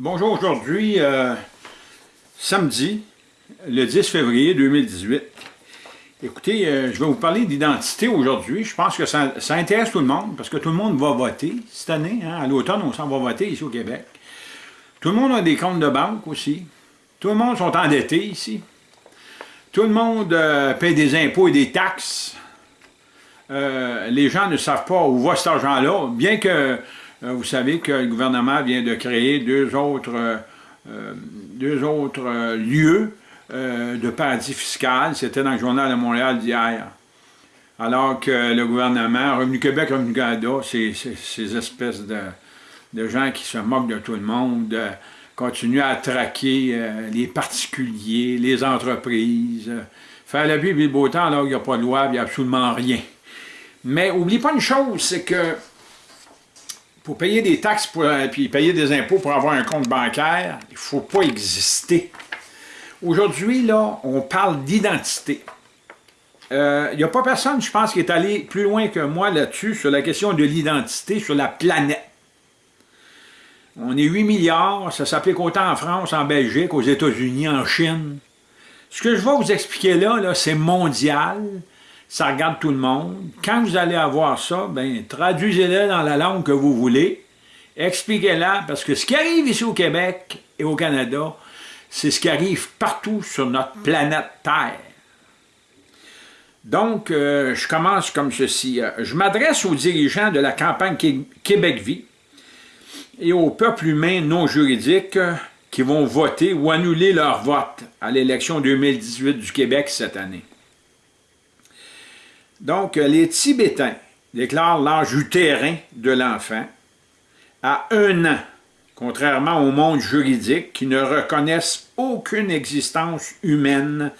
Bonjour, aujourd'hui, euh, samedi, le 10 février 2018. Écoutez, euh, je vais vous parler d'identité aujourd'hui. Je pense que ça, intéresse tout le monde, parce que tout le monde va voter cette année. Hein. À l'automne, on s'en va voter ici au Québec. Tout le monde a des comptes de banque aussi. Tout le monde sont endettés ici. Tout le monde euh, paye des impôts et des taxes. les gens ne savent pas où va cet argent-là, bien que euh, vous savez que le gouvernement vient de créer deux autres, euh, euh, deux autres lieux de paradis fiscal. C'était dans le journal de Montréal d'hier. Alors que le gouvernement, Revenu Québec, Revenu Canada, ces, ces, espèces de, de, gens qui se moquent de tout le monde, continuent à traquer les particuliers, les entreprises, faire la vie et le beau temps alors qu'il n'y a pas de loi, il n'y a absolument rien. Mais oublie pas une chose, c'est que pour payer des taxes et euh, payer des impôts pour avoir un compte bancaire, il ne faut pas exister. Aujourd'hui, là, on parle d'identité. Il euh, n'y a pas personne, je pense, qui est allé plus loin que moi là-dessus, sur la question de l'identité sur la planète. On est 8 milliards, ça s'applique autant en France, en Belgique, aux États-Unis, en Chine. Ce que je vais vous expliquer là, là c'est mondial, ça regarde tout le monde. Quand vous allez avoir ça, ben, traduisez-le dans la langue que vous voulez, expliquez-la, parce que ce qui arrive ici au Québec et au Canada, c'est ce qui arrive partout sur notre planète Terre. Donc, euh, je commence comme ceci. Euh, je m'adresse aux dirigeants de la campagne Québec-Vie et au peuple humain non juridique qui vont voter ou annuler leur vote à l'élection 2018 du Québec cette année. Donc, les Tibétains déclarent l'âge utérin de l'enfant à un an, contrairement au monde juridique qui ne reconnaissent aucune existence humaine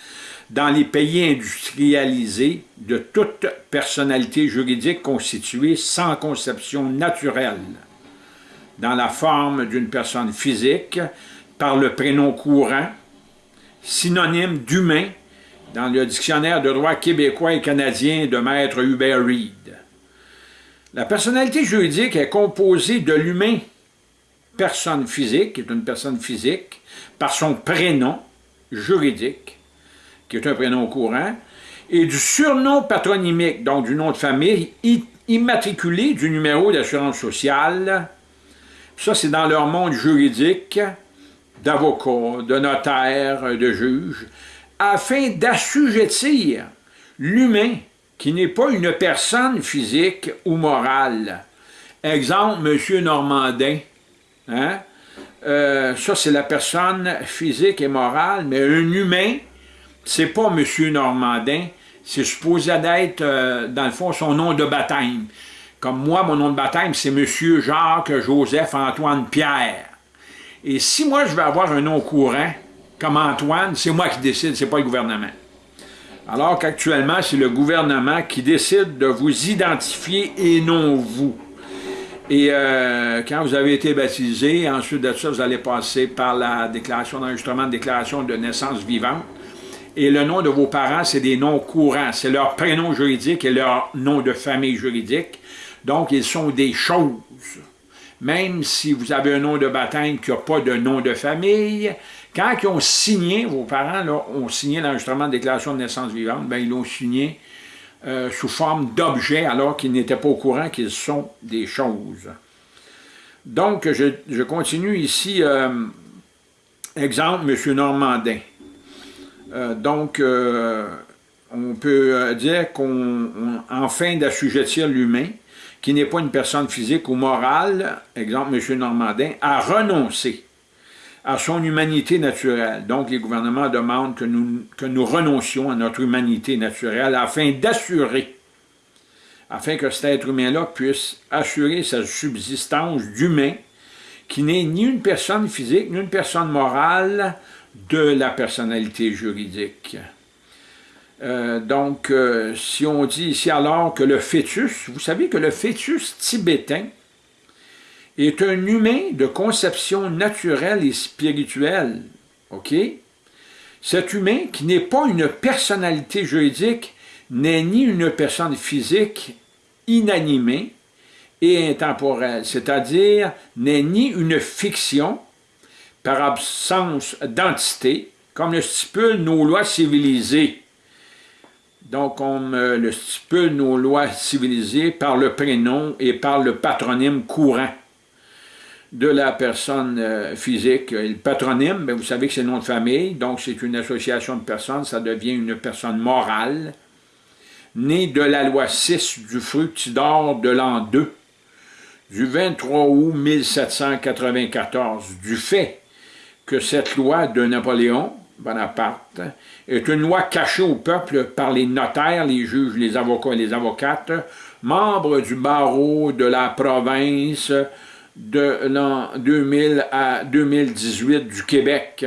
dans les pays industrialisés de toute personnalité juridique constituée sans conception naturelle, dans la forme d'une personne physique, par le prénom courant, synonyme d'humain dans le dictionnaire de droit québécois et canadien de maître Hubert Reed. La personnalité juridique est composée de l'humain personne physique, qui est une personne physique, par son prénom juridique, qui est un prénom courant, et du surnom patronymique, donc du nom de famille, immatriculé du numéro d'assurance sociale. Ça, c'est dans leur monde juridique d'avocat, de notaire, de juge afin d'assujettir l'humain qui n'est pas une personne physique ou morale. Exemple, M. Normandin. Hein? Euh, ça, c'est la personne physique et morale, mais un humain, c'est pas M. Normandin, c'est supposé d'être, euh, dans le fond, son nom de baptême. Comme moi, mon nom de baptême, c'est M. Jacques Joseph Antoine Pierre. Et si moi, je veux avoir un nom courant, comme Antoine, c'est moi qui décide, c'est pas le gouvernement. Alors qu'actuellement, c'est le gouvernement qui décide de vous identifier et non vous. Et euh, quand vous avez été baptisé, ensuite de ça, vous allez passer par la déclaration d'enregistrement de déclaration de naissance vivante. Et le nom de vos parents, c'est des noms courants. C'est leur prénom juridique et leur nom de famille juridique. Donc, ils sont des choses. Même si vous avez un nom de baptême qui n'a pas de nom de famille, quand ils ont signé, vos parents ont signé l'enregistrement de déclaration de naissance vivante, ben, ils l'ont signé euh, sous forme d'objet alors qu'ils n'étaient pas au courant qu'ils sont des choses. Donc, je, continue ici. Euh, exemple, M. Normandin. Euh, donc, on peut dire qu'en fin d'assujettir l'humain, qui n'est pas une personne physique ou morale, exemple M. Normandin, a renoncé à son humanité naturelle. Donc, les gouvernements demandent que nous, renoncions à notre humanité naturelle afin d'assurer, afin que cet être humain-là puisse assurer sa subsistance d'humain qui n'est ni une personne physique, ni une personne morale de la personnalité juridique. Euh, donc, euh, si on dit ici alors que le fœtus, vous savez que le fœtus tibétain, est un humain de conception naturelle et spirituelle. Cet humain, qui n'est pas une personnalité juridique, n'est ni une personne physique inanimée et intemporelle, c'est-à-dire n'est ni une fiction, par absence d'entité, comme le stipulent nos lois civilisées. Donc, comme euh, le stipulent nos lois civilisées par le prénom et par le patronyme courant de la personne euh, physique. Le patronyme, vous savez que c'est le nom de famille, donc c'est une association de personnes, ça devient une personne morale, née de la loi 6 du fructidor de l'an 2, du 23 août 1794, du fait que cette loi de Napoléon Bonaparte est une loi cachée au peuple par les notaires, les juges, les avocats et les avocates, membres du barreau de la province de l'an 2000 à 2018 du Québec,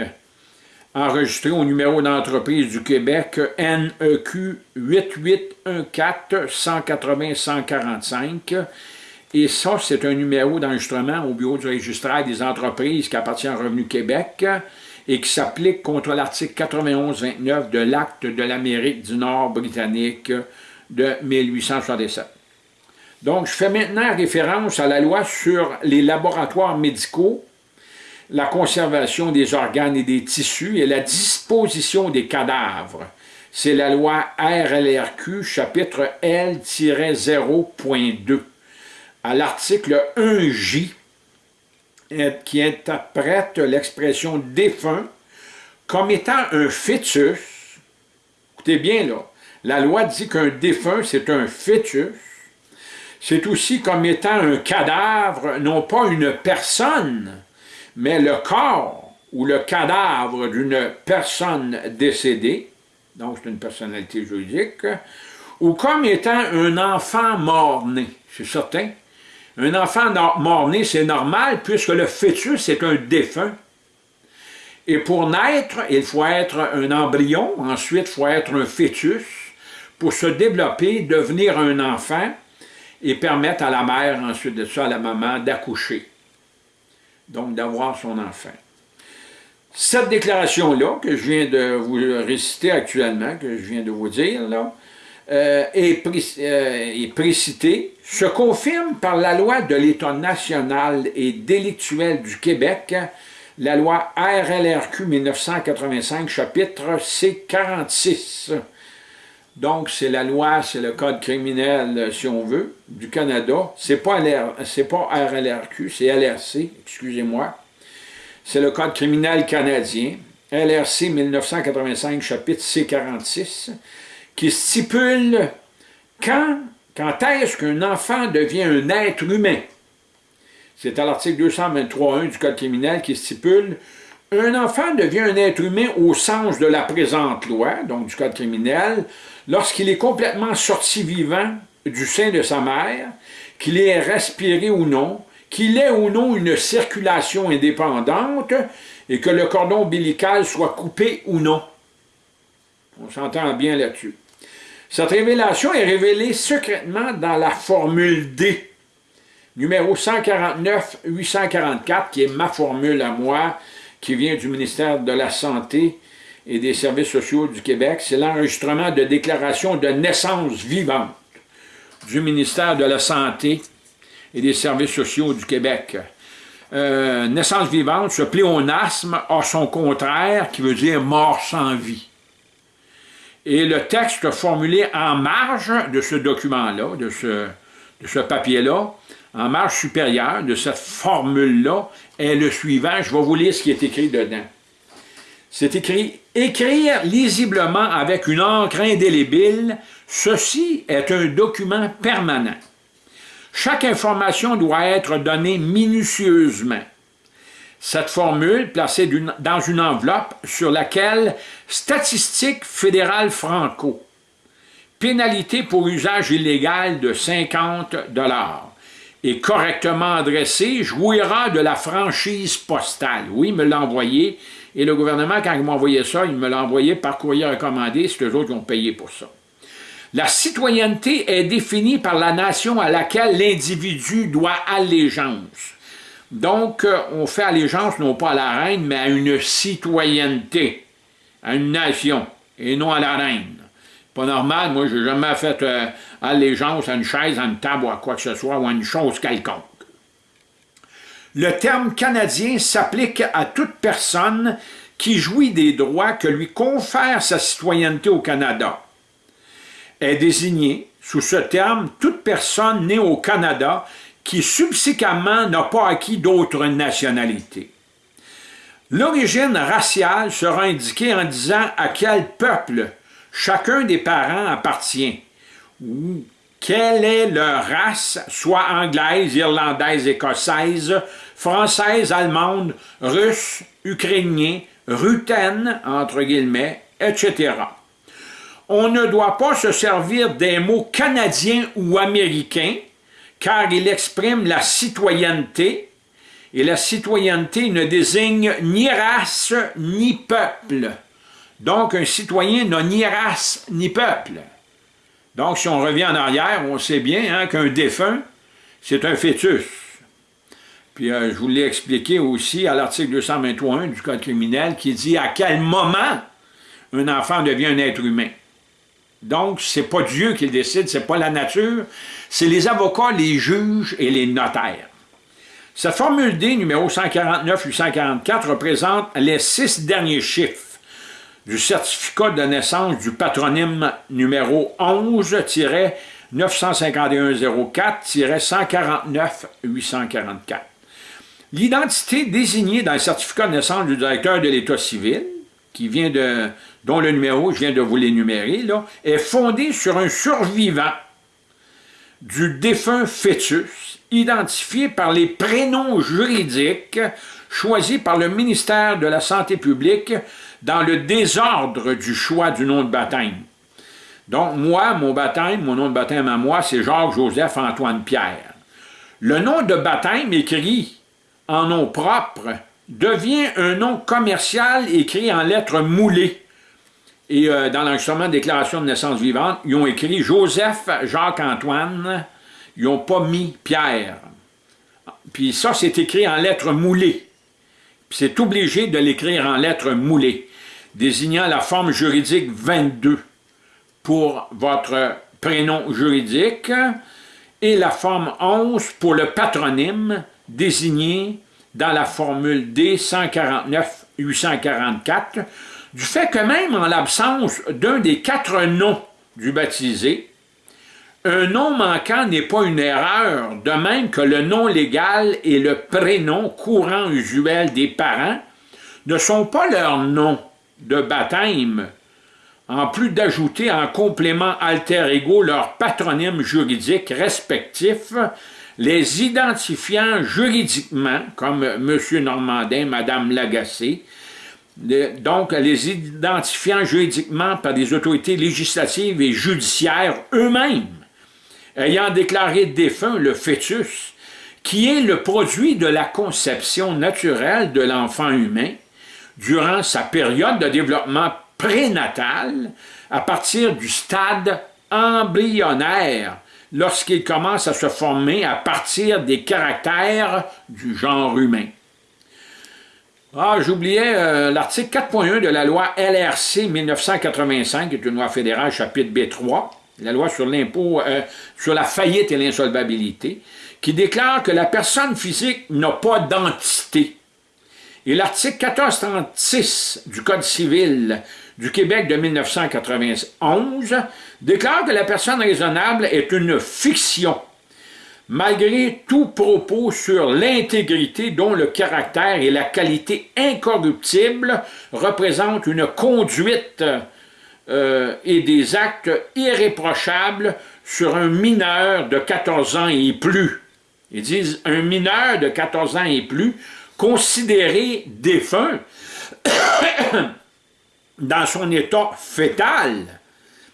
enregistré au numéro d'entreprise du Québec NEQ 8814 180 145 et ça, c'est un numéro d'enregistrement au bureau du registraire des entreprises qui appartient à Revenu Québec et qui s'applique contre l'article 91-29 de l'Acte de l'Amérique du Nord britannique de 1867. Donc, je fais maintenant référence à la loi sur les laboratoires médicaux, la conservation des organes et des tissus et la disposition des cadavres. C'est la loi RLRQ, chapitre L-0.2 à l'article 1J qui interprète l'expression défunt comme étant un fœtus. Écoutez bien là, la loi dit qu'un défunt c'est un fœtus. C'est aussi comme étant un cadavre, non pas une personne, mais le corps ou le cadavre d'une personne décédée, donc c'est une personnalité juridique, ou comme étant un enfant mort-né, c'est certain. Un enfant mort-né, c'est normal, puisque le fœtus est un défunt. Et pour naître, il faut être un embryon, ensuite il faut être un fœtus, pour se développer, devenir un enfant, et permettre à la mère, ensuite de ça, à la maman, d'accoucher. Donc d'avoir son enfant. Cette déclaration-là, que je viens de vous réciter actuellement, que je viens de vous dire, là, euh, est, euh, précité, se confirme par la loi de l'État national et délictuel du Québec, la loi RLRQ 1985, chapitre C46. Donc, c'est la loi, c'est le code criminel, si on veut, du Canada. C'est pas, pas RLRQ, c'est LRC, excusez-moi. C'est le code criminel canadien, LRC 1985, chapitre C46 qui stipule quand, quand est-ce qu'un enfant devient un être humain. C'est à l'article 223.1 du Code criminel qui stipule un enfant devient un être humain au sens de la présente loi, donc du Code criminel, lorsqu'il est complètement sorti vivant du sein de sa mère, qu'il ait respiré ou non, qu'il ait ou non une circulation indépendante et que le cordon ombilical soit coupé ou non. On s'entend bien là-dessus. Cette révélation est révélée secrètement dans la formule D, numéro 149-844, qui est ma formule à moi, qui vient du ministère de la Santé et des Services sociaux du Québec. C'est l'enregistrement de déclaration de naissance vivante du ministère de la Santé et des Services sociaux du Québec. Euh, naissance vivante, ce pléonasme a son contraire, qui veut dire mort sans vie. Et le texte formulé en marge de ce document-là, de ce, de ce papier-là, en marge supérieure de cette formule-là, est le suivant. Je vais vous lire ce qui est écrit dedans. C'est écrit « Écrire lisiblement avec une encre indélébile, ceci est un document permanent. Chaque information doit être donnée minutieusement. Cette formule, placée dans une enveloppe sur laquelle « Statistique fédérale franco », pénalité pour usage illégal de 50 et correctement adressée, jouira de la franchise postale. Oui, me l'a envoyé, et le gouvernement, quand il m'a envoyé ça, il me l'a envoyé par courrier recommandé, c'est eux autres qui ont payé pour ça. La citoyenneté est définie par la nation à laquelle l'individu doit allégeance. Donc, euh, on fait allégeance non pas à la reine, mais à une citoyenneté, à une nation, et non à la reine. Pas normal, moi, je n'ai jamais fait euh, allégeance à une chaise, à une table ou à quoi que ce soit, ou à une chose quelconque. Le terme canadien s'applique à toute personne qui jouit des droits que lui confère sa citoyenneté au Canada. Est désignée sous ce terme toute personne née au Canada qui subséquemment n'a pas acquis d'autres nationalités. L'origine raciale sera indiquée en disant à quel peuple chacun des parents appartient, ou quelle est leur race, soit anglaise, irlandaise, écossaise, française, allemande, russe, ukrainien, rutaine, entre guillemets, etc. On ne doit pas se servir des mots canadiens ou américains, car ils expriment la citoyenneté, et la citoyenneté ne désigne ni race ni peuple. Donc, un citoyen n'a ni race ni peuple. Donc, si on revient en arrière, on sait bien hein, qu'un défunt, c'est un fœtus. Puis, euh, je vous l'ai expliqué aussi à l'article 221 du Code criminel qui dit à quel moment un enfant devient un être humain. Donc, ce n'est pas Dieu qui le décide, ce n'est pas la nature, c'est les avocats, les juges et les notaires. Cette formule D, numéro 149-844, représente les six derniers chiffres du certificat de naissance du patronyme numéro 11-95104-149-844. L'identité désignée dans le certificat de naissance du directeur de l'État civil, qui vient de, dont le numéro, je viens de vous l'énumérer, est fondée sur un survivant du défunt fœtus, identifié par les prénoms juridiques choisis par le ministère de la Santé publique dans le désordre du choix du nom de baptême. Donc, moi, mon baptême, mon nom de baptême à moi, c'est Jacques-Joseph-Antoine-Pierre. Le nom de baptême écrit en nom propre devient un nom commercial écrit en lettres moulées. Et euh, dans l'enregistrement de déclaration de naissance vivante, ils ont écrit Joseph Jacques-Antoine, ils n'ont pas mis Pierre. Puis ça, c'est écrit en lettres moulées. C'est obligé de l'écrire en lettres moulées désignant la forme juridique 22 pour votre prénom juridique et la forme 11 pour le patronyme désigné dans la formule D 149-844, du fait que même en l'absence d'un des quatre noms du baptisé, un nom manquant n'est pas une erreur, de même que le nom légal et le prénom courant usuel des parents ne sont pas leurs noms, de baptême, en plus d'ajouter en complément alter ego leur patronyme juridique respectif, les identifiant juridiquement, comme M. Normandin, Mme Lagacé, donc les identifiant juridiquement par des autorités législatives et judiciaires eux-mêmes, ayant déclaré défunt le fœtus, qui est le produit de la conception naturelle de l'enfant humain, durant sa période de développement prénatal à partir du stade embryonnaire lorsqu'il commence à se former à partir des caractères du genre humain. Ah, j'oubliais euh, l'article 4.1 de la loi LRC 1985, qui est une loi fédérale, chapitre B3, la loi sur l'impôt, euh, sur la faillite et l'insolvabilité, qui déclare que la personne physique n'a pas d'entité. Et l'article 1436 du Code civil du Québec de 1991 déclare que la personne raisonnable est une fiction, malgré tout propos sur l'intégrité dont le caractère et la qualité incorruptible représentent une conduite euh, et des actes irréprochables sur un mineur de 14 ans et plus. Ils disent un mineur de 14 ans et plus considéré défunt dans son état fœtal,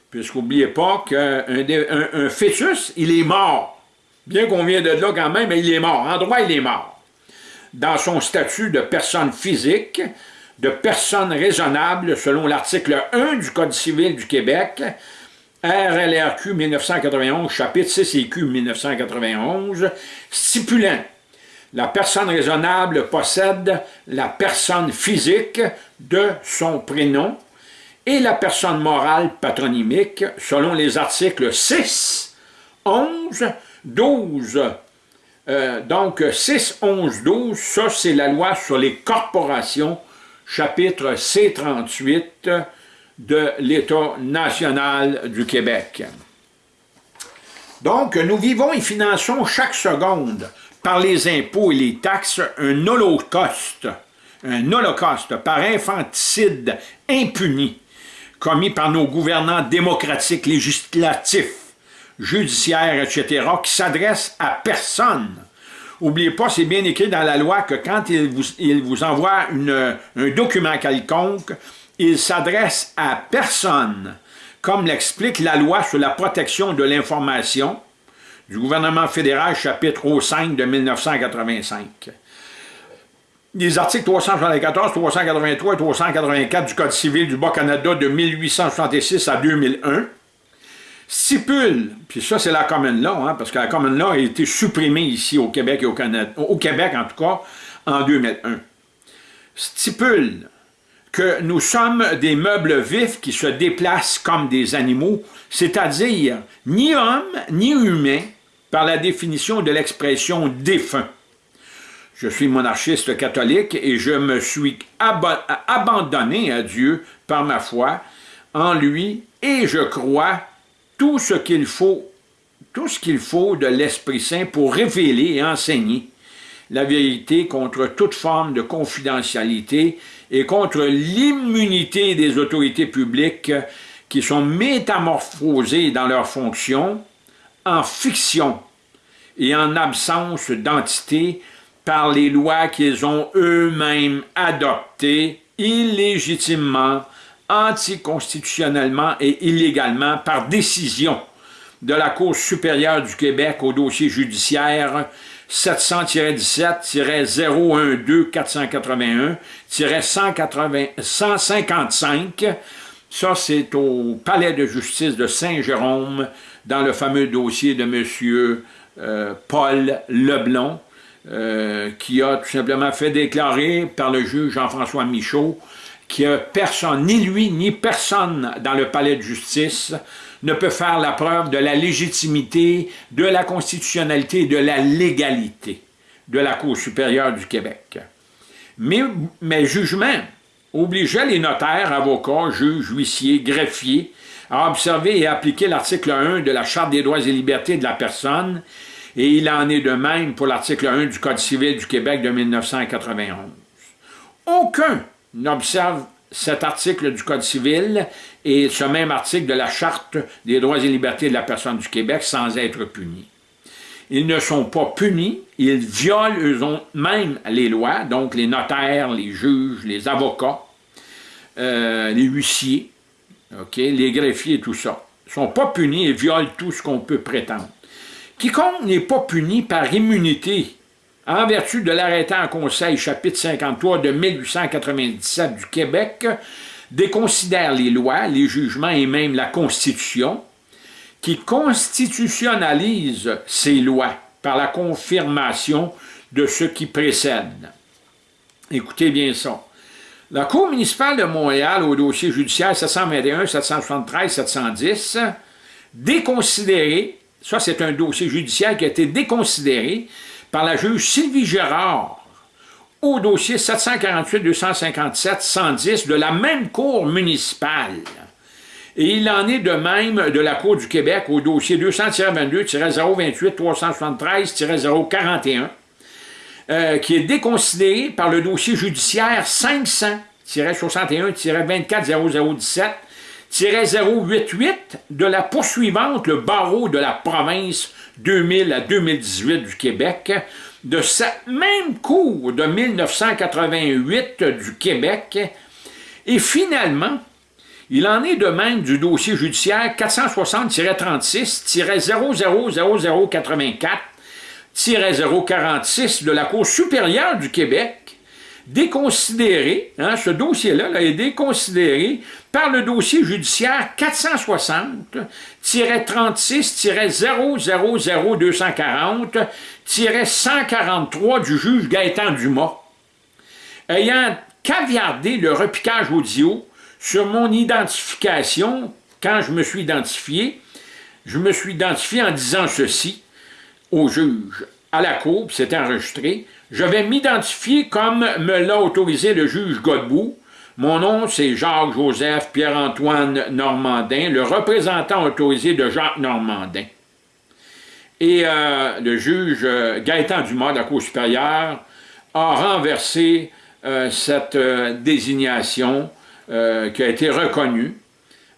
puisqu'oubliez pas qu'un un, fœtus, il est mort. Bien qu'on vienne de là quand même, mais il est mort. En droit, il est mort. Dans son statut de personne physique, de personne raisonnable, selon l'article 1 du Code civil du Québec, RLRQ 1991, chapitre 6 EQ 1991, stipulant la personne raisonnable possède la personne physique de son prénom et la personne morale patronymique selon les articles 6, 11, 12 Euh, donc, 6, 11, 12, ça c'est la loi sur les corporations, chapitre C38 de l'État national du Québec. Donc, nous vivons et finançons chaque seconde par les impôts et les taxes un holocauste, un holocauste par infanticide impuni commis par nos gouvernants démocratiques, législatifs, judiciaires, etc., qui s'adressent à personne. N'oubliez pas, c'est bien écrit dans la loi que quand il vous, vous envoie une, un document quelconque, il s'adresse à personne, comme l'explique la loi sur la protection de l'information du gouvernement fédéral, chapitre 5 de 1985 les articles 374, 383 et 384 du Code civil du Bas-Canada de 1866 à 2001 stipulent, puis ça c'est la common law, hein, parce que la common law a été supprimée ici au Québec et au Canada, au Québec en tout cas, en 2001, stipule que nous sommes des meubles vifs qui se déplacent comme des animaux, c'est-à-dire ni hommes ni humains, par la définition de l'expression défunt. Je suis monarchiste catholique et je me suis abandonné à Dieu par ma foi en lui et je crois tout ce qu'il faut, de l'Esprit Saint pour révéler et enseigner la vérité contre toute forme de confidentialité et contre l'immunité des autorités publiques qui sont métamorphosées dans leurs fonctions en fiction et en absence d'entité par les lois qu'ils ont eux-mêmes adoptées illégitimement, anticonstitutionnellement et illégalement par décision de la Cour supérieure du Québec au dossier judiciaire 700-17-012-481-155. Ça, c'est au Palais de justice de Saint-Jérôme, dans le fameux dossier de M. Euh, Paul Leblon, euh, qui a tout simplement fait déclarer par le juge Jean-François Michaud que personne, ni lui, ni personne dans le palais de justice ne peut faire la preuve de la légitimité, de la constitutionnalité et de la légalité de la Cour supérieure du Québec. Mais, mes jugements obligeaient les notaires, avocats, juges, huissiers, greffiers à observer et appliquer l'article 1 de la Charte des droits et libertés de la personne et il en est de même pour l'article 1 du Code civil du Québec de 1991. Aucun n'observe cet article du Code civil et ce même article de la Charte des droits et libertés de la personne du Québec sans être puni. Ils ne sont pas punis, ils violent eux-mêmes les lois, donc les notaires, les juges, les avocats, euh, les huissiers, les greffiers tout ça. Ils ne sont pas punis et violent tout ce qu'on peut prétendre. Quiconque n'est pas puni par immunité en vertu de l'arrêté en conseil chapitre 53 de 1897 du Québec, déconsidère les lois, les jugements et même la Constitution, qui constitutionnalise ces lois par la confirmation de ce qui précède. Écoutez bien ça. La Cour municipale de Montréal, au dossier judiciaire 721, 773, 710, déconsidéré ça, c'est un dossier judiciaire qui a été déconsidéré par la juge Sylvie Gérard au dossier 748-257-110 de la même Cour municipale. Et il en est de même de la Cour du Québec au dossier 200-22-028-373-041, euh, qui est déconsidéré par le dossier judiciaire 500-61-24-0017 088 de la poursuivante, le barreau de la province 2000 à 2018 du Québec, de cette même cour de 1988 du Québec, et finalement, il en est de même du dossier judiciaire 460-36-0084-046 de la Cour supérieure du Québec, déconsidéré, hein, ce dossier-là est déconsidéré par le dossier judiciaire 460-000-240-143 du juge Gaëtan Dumas, ayant caviardé le repiquage audio sur mon identification, quand je me suis identifié, je me suis identifié en disant ceci au juge. à la cour, c'était enregistré, je vais m'identifier comme me l'a autorisé le juge Godbout. Mon nom, c'est Jacques-Joseph Pierre-Antoine Normandin, le représentant autorisé de Jacques Normandin. Et euh, le juge euh, Gaëtan Dumas de la Cour supérieure a renversé euh, cette désignation qui a été reconnue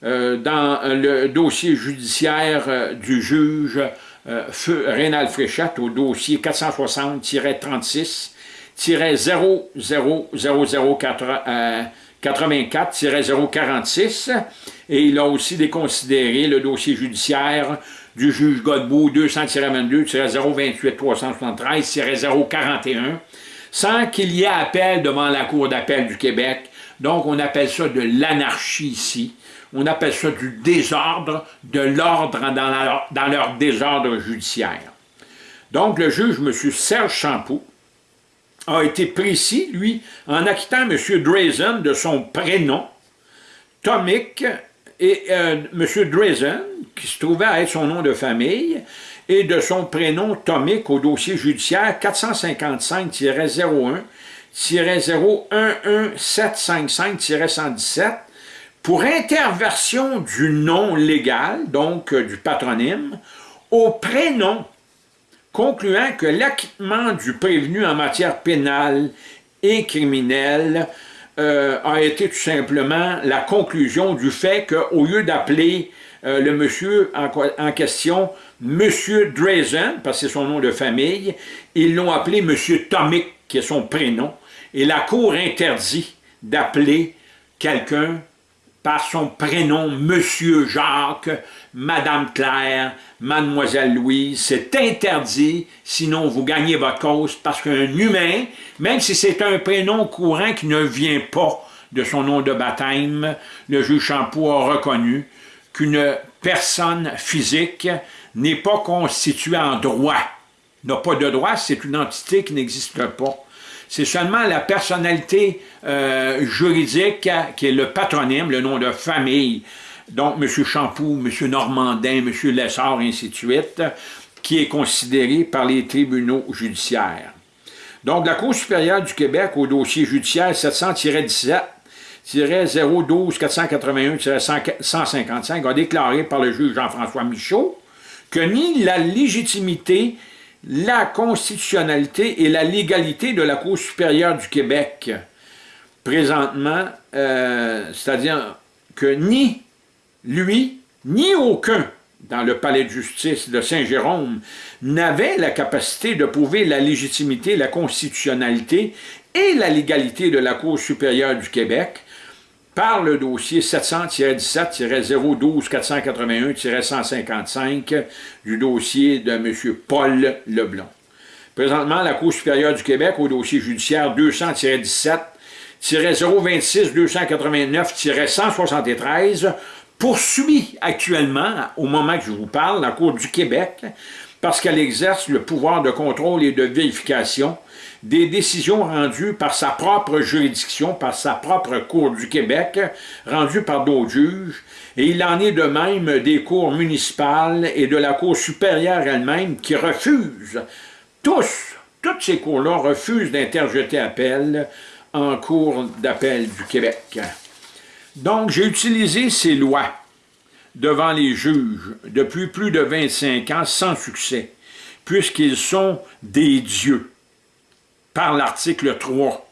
dans le dossier judiciaire du juge Rénal Fréchette au dossier 460-36 0084-046 et il a aussi déconsidéré le dossier judiciaire du juge Godbout 200-22-028-373-041 sans qu'il y ait appel devant la Cour d'appel du Québec. Donc, on appelle ça de l'anarchie ici. On appelle ça du désordre, de l'ordre dans, dans, leur désordre judiciaire. Donc, le juge, M. Serge Champoux, a été précis, lui, en acquittant M. Drazen de son prénom, Tomic, et euh, M. Drazen, qui se trouvait à être son nom de famille, et de son prénom Tomic au dossier judiciaire 455-01-011755-117 pour interversion du nom légal, donc euh, du patronyme, au prénom concluant que l'acquittement du prévenu en matière pénale et criminelle euh, a été tout simplement la conclusion du fait qu'au lieu d'appeler euh, le monsieur en, question Monsieur Drazen, parce que c'est son nom de famille, ils l'ont appelé Monsieur Tomic, qui est son prénom, et la Cour interdit d'appeler quelqu'un par son prénom, Monsieur Jacques, Madame Claire, Mademoiselle Louise, c'est interdit, sinon vous gagnez votre cause, parce qu'un humain, même si c'est un prénom courant qui ne vient pas de son nom de baptême, le juge Champoux a reconnu qu'une personne physique n'est pas constituée en droit. N'a pas de droit, c'est une entité qui n'existe pas. C'est seulement la personnalité euh, juridique qui est le patronyme, le nom de famille, donc M. Champoux, M. Normandin, M. Lessard, ainsi de suite, qui est considéré par les tribunaux judiciaires. Donc, la Cour supérieure du Québec, au dossier judiciaire 700-17, 012 481 155 a déclaré par le juge Jean-François Michaud que ni la légitimité la constitutionnalité et la légalité de la Cour supérieure du Québec. Présentement, euh, c'est-à-dire que ni lui, ni aucun dans le palais de justice de Saint-Jérôme n'avait la capacité de prouver la légitimité, la constitutionnalité et la légalité de la Cour supérieure du Québec, par le dossier 700-17-012-481-155 du dossier de M. Paul Leblond. Présentement, la Cour supérieure du Québec, au dossier judiciaire 200-17-026-289-173, poursuit actuellement, au moment que je vous parle, la Cour du Québec, parce qu'elle exerce le pouvoir de contrôle et de vérification des décisions rendues par sa propre juridiction, par sa propre Cour du Québec, rendues par d'autres juges, et il en est de même des cours municipales et de la Cour supérieure elle-même qui refusent, tous, toutes ces cours-là refusent d'interjeter appel en Cour d'appel du Québec. Donc, j'ai utilisé ces lois devant les juges depuis plus de 25 ans sans succès, puisqu'ils sont des dieux par l'article 3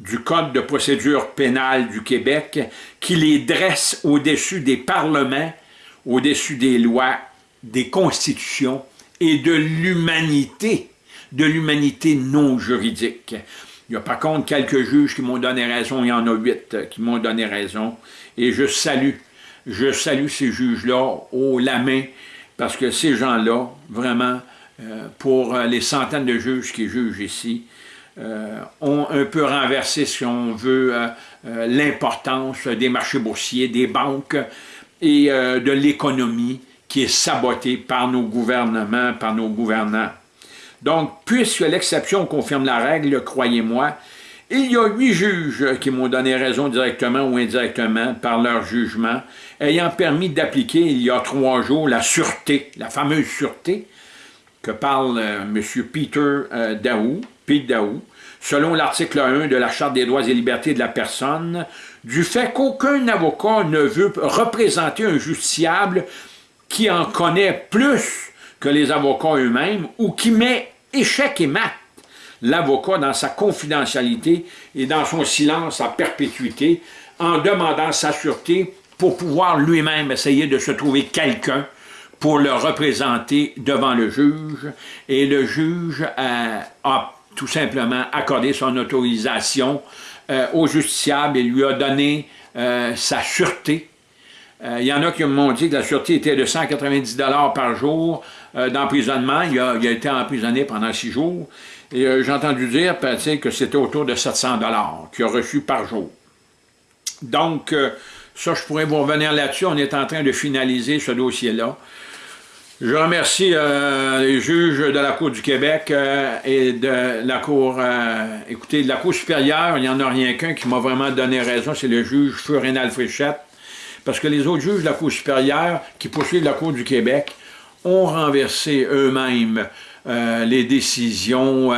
du Code de procédure pénale du Québec qui les dresse au-dessus des parlements, au-dessus des lois, des constitutions et de l'humanité, de l'humanité non juridique. Il y a par contre quelques juges qui m'ont donné raison, il y en a huit qui m'ont donné raison, et je salue, je salue ces juges-là au la main, parce que ces gens-là, vraiment, euh, pour les centaines de juges qui jugent ici, euh, ont un peu renversé, si on veut, euh, euh, l'importance des marchés boursiers, des banques et de l'économie qui est sabotée par nos gouvernements, par nos gouvernants. Donc, puisque l'exception confirme la règle, croyez-moi, il y a huit juges qui m'ont donné raison directement ou indirectement par leur jugement, ayant permis d'appliquer il y a trois jours la sûreté, la fameuse sûreté, que parle M. Peter Daou, Selon l'article 1 de la Charte des droits et libertés de la personne, du fait qu'aucun avocat ne veut représenter un justiciable qui en connaît plus que les avocats eux-mêmes ou qui met échec et mat l'avocat dans sa confidentialité et dans son silence à perpétuité en demandant sa sûreté pour pouvoir lui-même essayer de se trouver quelqu'un pour le représenter devant le juge. Et le juge euh, a tout simplement accordé son autorisation euh, au justiciable et lui a donné euh, sa sûreté. Il y en a qui m'ont dit que la sûreté était de 190 par jour d'emprisonnement. Il, a été emprisonné pendant six jours. J'ai entendu dire que c'était autour de 700 qu'il a reçu par jour. Donc, ça, je pourrais vous revenir là-dessus. On est en train de finaliser ce dossier-là. Je remercie euh, les juges de la Cour du Québec euh, et de la Cour, euh, écoutez, de la Cour supérieure, il n'y en a rien qu'un qui m'a vraiment donné raison, c'est le juge Feu Rénal Fréchette, parce que les autres juges de la Cour supérieure qui poursuivent la Cour du Québec ont renversé eux-mêmes les décisions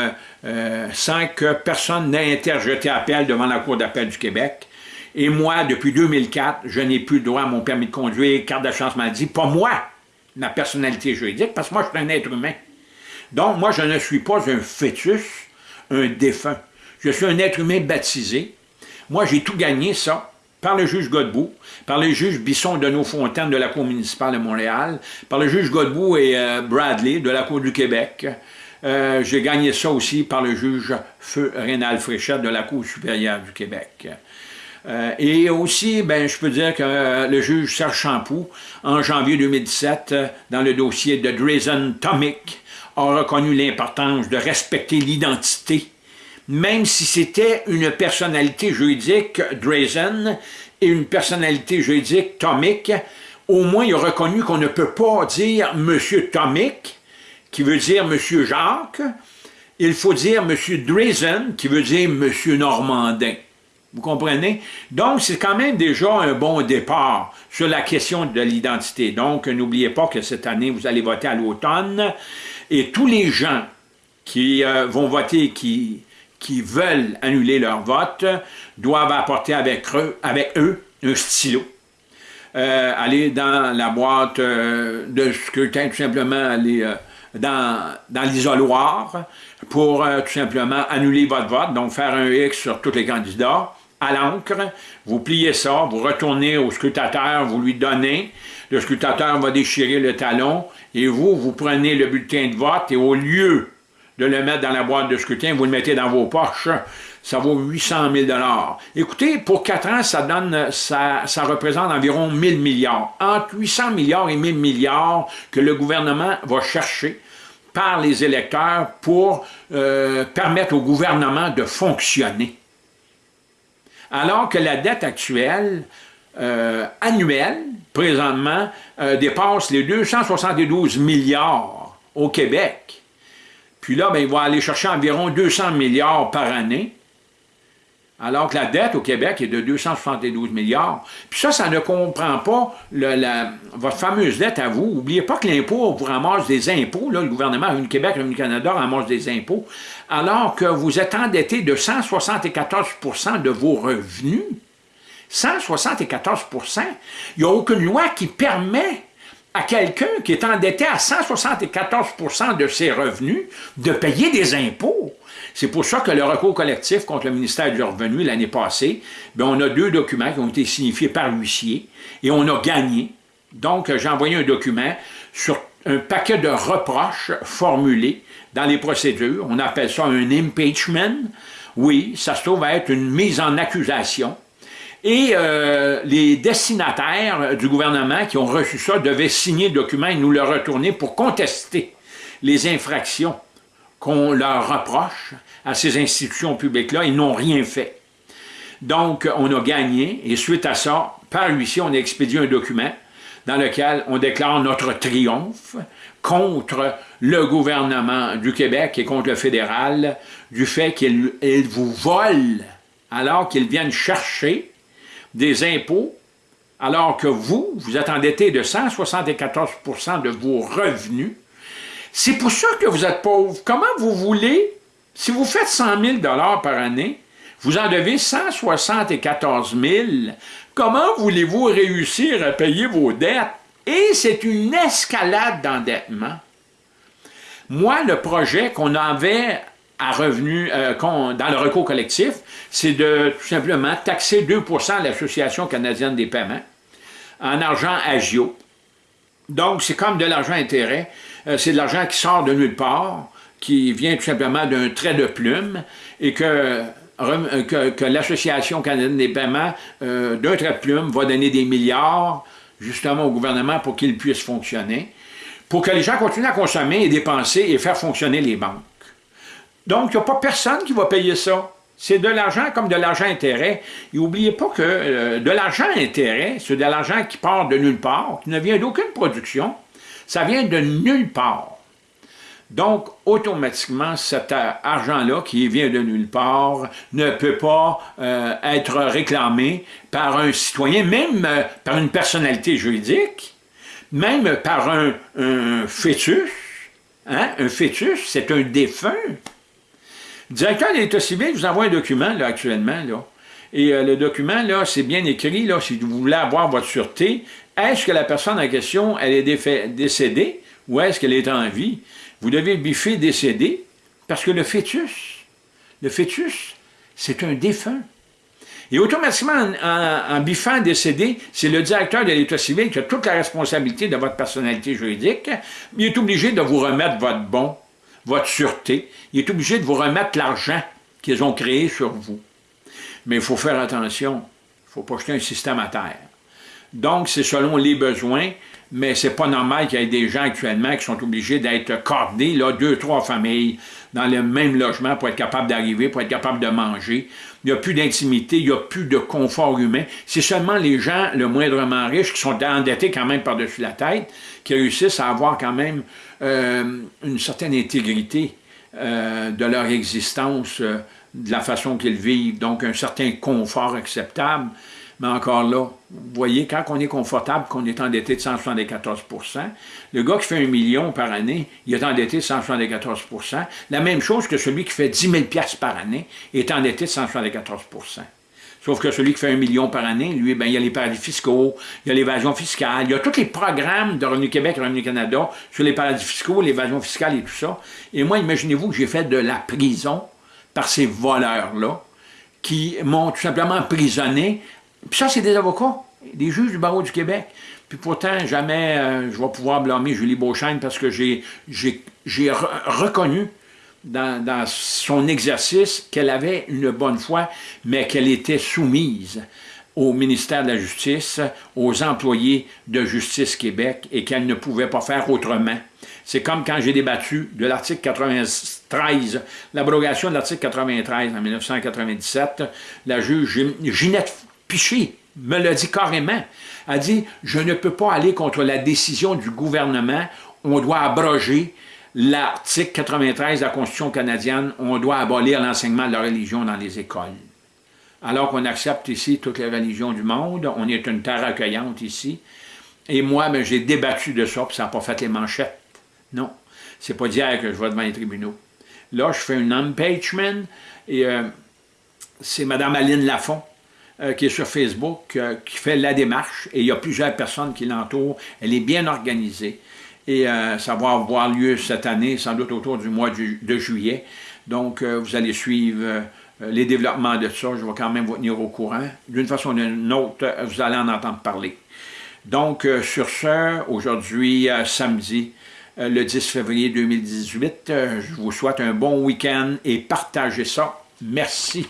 sans que personne n'ait interjeté appel devant la Cour d'appel du Québec. Et moi, depuis 2004, je n'ai plus droit à mon permis de conduire, carte de chance maladie, pas moi, ma personnalité juridique, parce que moi, je suis un être humain. Donc, moi, je ne suis pas un fœtus, un défunt. Je suis un être humain baptisé. Moi, j'ai tout gagné, ça, par le juge Godbout, par le juge Bisson de Nos-Fontaines de la Cour municipale de Montréal, par le juge Godbout et euh, Bradley de la Cour du Québec. Euh, j'ai gagné ça aussi par le juge Feu Rénal Fréchette de la Cour supérieure du Québec. Euh, et aussi, ben, je peux dire que euh, le juge Serge Champoux, en janvier 2017, euh, dans le dossier de Drazen Tomic, a reconnu l'importance de respecter l'identité, même si c'était une personnalité juridique, Drazen, et une personnalité juridique, Tomic, au moins il a reconnu qu'on ne peut pas dire « Monsieur Tomic », qui veut dire « Monsieur Jacques », il faut dire « Monsieur Drazen », qui veut dire « Monsieur Normandin ». Vous comprenez? Donc, c'est quand même déjà un bon départ sur la question de l'identité. Donc, n'oubliez pas que cette année, vous allez voter à l'automne et tous les gens qui euh, vont voter, qui, qui veulent annuler leur vote, doivent apporter avec eux, un stylo. Euh, aller dans la boîte euh, de scrutin, tout simplement aller dans, dans l'isoloir pour tout simplement annuler votre vote, donc faire un X sur tous les candidats à l'encre, vous pliez ça, vous retournez au scrutateur, vous lui donnez, le scrutateur va déchirer le talon, et vous, vous prenez le bulletin de vote, et au lieu de le mettre dans la boîte de scrutin, vous le mettez dans vos poches, ça vaut 800 000 Écoutez, pour 4 ans, ça donne, ça, représente environ 1000 milliards. Entre 800 milliards et 1000 milliards que le gouvernement va chercher par les électeurs pour euh, permettre au gouvernement de fonctionner alors que la dette actuelle euh, annuelle, présentement, euh, dépasse les 272 milliards au Québec. Puis là, ben, il va aller chercher environ 200 milliards par année alors que la dette au Québec est de 272 milliards. Puis ça, ça ne comprend pas votre fameuse dette à vous. N'oubliez pas que l'impôt vous ramasse des impôts, là, le gouvernement du Québec, le Canada ramasse des impôts, alors que vous êtes endetté de 174% de vos revenus. 174% Il n'y a aucune loi qui permet à quelqu'un qui est endetté à 174% de ses revenus de payer des impôts. C'est pour ça que le recours collectif contre le ministère du Revenu l'année passée, bien, on a deux documents qui ont été signifiés par l'huissier et on a gagné. Donc, j'ai envoyé un document sur un paquet de reproches formulés dans les procédures. On appelle ça un impeachment. Oui, ça se trouve être une mise en accusation. Et euh, les destinataires du gouvernement qui ont reçu ça devaient signer le document et nous le retourner pour contester les infractions qu'on leur reproche à ces institutions publiques-là, ils n'ont rien fait. Donc, on a gagné, et suite à ça, par ici, on a expédié un document dans lequel on déclare notre triomphe contre le gouvernement du Québec et contre le fédéral du fait qu'ils vous volent alors qu'ils viennent chercher des impôts alors que vous, vous êtes endetté de 174% de vos revenus C'est pour ça que vous êtes pauvre. Comment vous voulez, si vous faites 100 000 par année, vous en devez 174 000, comment voulez-vous réussir à payer vos dettes? Et c'est une escalade d'endettement. Moi, le projet qu'on avait à revenu, euh, dans le recours collectif, c'est de tout simplement taxer 2% l'Association canadienne des paiements en argent agio. Donc, c'est comme de l'argent intérêt. Euh, c'est de l'argent qui sort de nulle part, qui vient tout simplement d'un trait de plume et que, que, l'Association canadienne des paiements, euh, d'un trait de plume, va donner des milliards justement au gouvernement pour qu'il puisse fonctionner, pour que les gens continuent à consommer et dépenser et faire fonctionner les banques. Donc, il n'y a pas personne qui va payer ça. C'est de l'argent comme de l'argent intérêt. Et n'oubliez pas que euh, de l'argent intérêt, c'est de l'argent qui part de nulle part, qui ne vient d'aucune production. Ça vient de nulle part. Donc, automatiquement, cet argent-là, qui vient de nulle part, ne peut pas euh, être réclamé par un citoyen, même euh, par une personnalité juridique, même par un, fœtus. Hein? Un fœtus, c'est un défunt. Directeur de l'État civil vous envoie un document là, actuellement. Et euh, le document, là, c'est bien écrit, là, si vous voulez avoir votre sûreté, est-ce que la personne en question, elle est décédée ou est-ce qu'elle est en vie? Vous devez biffer décédé parce que le fœtus, le fœtus, c'est un défunt. Et automatiquement, en, en, biffant décédé, c'est le directeur de l'État civil qui a toute la responsabilité de votre personnalité juridique. Il est obligé de vous remettre votre bon votre sûreté, il est obligé de vous remettre l'argent qu'ils ont créé sur vous. Mais il faut faire attention, il ne faut pas jeter un système à terre. Donc, c'est selon les besoins, mais c'est pas normal qu'il y ait des gens actuellement qui sont obligés d'être cordés, là, deux, trois familles, dans le même logement pour être capable d'arriver, pour être capable de manger. Il n'y a plus d'intimité, il n'y a plus de confort humain. C'est seulement les gens le moindrement riches qui sont endettés quand même par-dessus la tête, qui réussissent à avoir quand même euh, une certaine intégrité euh, de leur existence, euh, de la façon qu'ils vivent, donc un certain confort acceptable. Mais encore là, vous voyez, quand on est confortable, qu'on est endetté de 174% le gars qui fait un million par année, il est endetté de 174% La même chose que celui qui fait 10 000 par année est endetté de 174% Sauf que celui qui fait un million par année, lui, ben, il y a les paradis fiscaux, il y a l'évasion fiscale, il y a tous les programmes de Revenu Québec Revenu Canada sur les paradis fiscaux, l'évasion fiscale et tout ça. Et moi, imaginez-vous que j'ai fait de la prison par ces voleurs-là, qui m'ont tout simplement emprisonné. Puis ça, c'est des avocats, des juges du barreau du Québec. Puis pourtant, jamais euh, je vais pouvoir blâmer Julie Beauchesne parce que j'ai reconnu dans, son exercice qu'elle avait une bonne foi, mais qu'elle était soumise au ministère de la Justice, aux employés de Justice Québec et qu'elle ne pouvait pas faire autrement. C'est comme quand j'ai débattu de l'article 93, l'abrogation de l'article 93 en 1997, la juge Ginette Piché me l'a dit carrément. Elle a dit, je ne peux pas aller contre la décision du gouvernement, on doit abroger l'article 93 de la Constitution canadienne, on doit abolir l'enseignement de la religion dans les écoles. Alors qu'on accepte ici toutes les religions du monde, on est une terre accueillante ici, et moi, ben, j'ai débattu de ça, puis ça n'a pas fait les manchettes. Non, c'est pas d'hier que je vais devant les tribunaux. Là, je fais un impeachment, et euh, c'est Mme Aline Lafont, euh, qui est sur Facebook, euh, qui fait la démarche, et il y a plusieurs personnes qui l'entourent. Elle est bien organisée et euh, ça va avoir lieu cette année, sans doute autour du mois de juillet. Donc, vous allez suivre les développements de ça. Je vais quand même vous tenir au courant. D'une façon ou d'une autre, vous allez en entendre parler. Donc, sur ce, aujourd'hui, samedi, le 10 février 2018, je vous souhaite un bon week-end et partagez ça. Merci.